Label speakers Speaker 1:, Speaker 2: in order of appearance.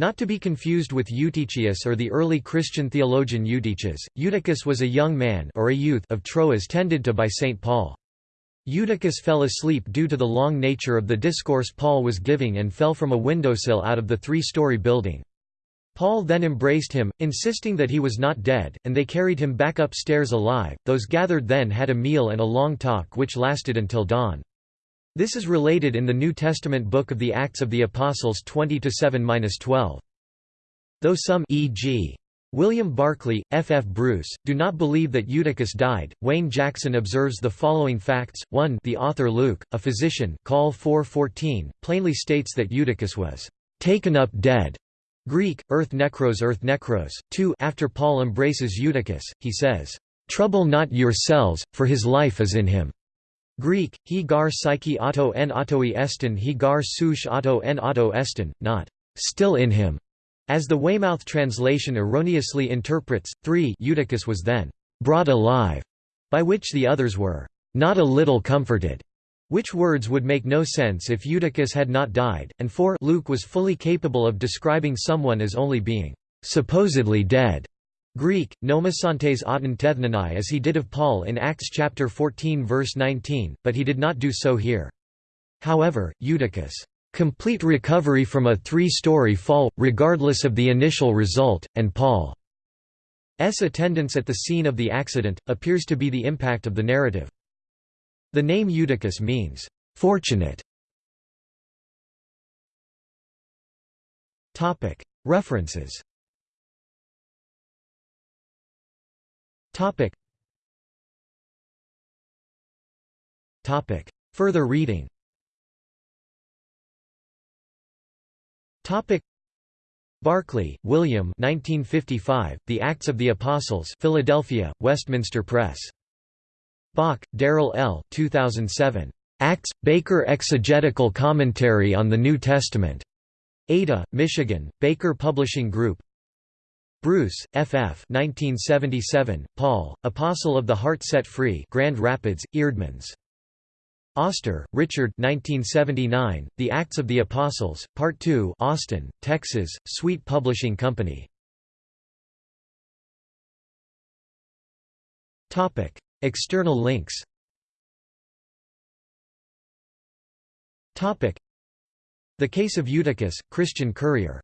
Speaker 1: Not to be confused with Eutychius or the early Christian theologian Eutychus, Eutychus was a young man or a youth of Troas tended to by St. Paul. Eutychus fell asleep due to the long nature of the discourse Paul was giving and fell from a windowsill out of the three-story building. Paul then embraced him, insisting that he was not dead, and they carried him back upstairs alive. Those gathered then had a meal and a long talk which lasted until dawn. This is related in the New Testament book of the Acts of the Apostles 20-7-12. Though some e.g. William Barclay, F. F. Bruce, do not believe that Eutychus died. Wayne Jackson observes the following facts: 1. The author Luke, a physician, Col 4:14, plainly states that Eutychus was taken up dead. Greek, earth necros earth necros. 2. After Paul embraces Eutychus, he says, "Trouble not yourselves, for his life is in him." Greek, he gar psyche auto en autoi estin he gar souche auto en auto estin, not still in him, as the Weymouth translation erroneously interprets. 3 Eutychus was then brought alive, by which the others were not a little comforted, which words would make no sense if Eutychus had not died, and 4 Luke was fully capable of describing someone as only being supposedly dead. Greek, nomasantes auton tethnanai as he did of Paul in Acts chapter 14 verse 19, but he did not do so here. However, Eutychus' complete recovery from a three-story fall, regardless of the initial result, and Paul's attendance at the scene of the accident, appears to be the impact of the narrative. The name Eutychus means, "...fortunate". References Topic. Topic. Further reading Topic. Barclay, William 1955, The Acts of the Apostles Philadelphia, Westminster Press. Bock, Darrell L. 2007. Acts, Baker Exegetical Commentary on the New Testament. Ada, Michigan, Baker Publishing Group Bruce, F. F. 1977, Paul, Apostle of the Heart Set Free Grand Rapids, Eerdmans. Oster, Richard 1979, The Acts of the Apostles, Part 2 Austin, Texas, Sweet Publishing Company. External links The Case of Eutychus, Christian Courier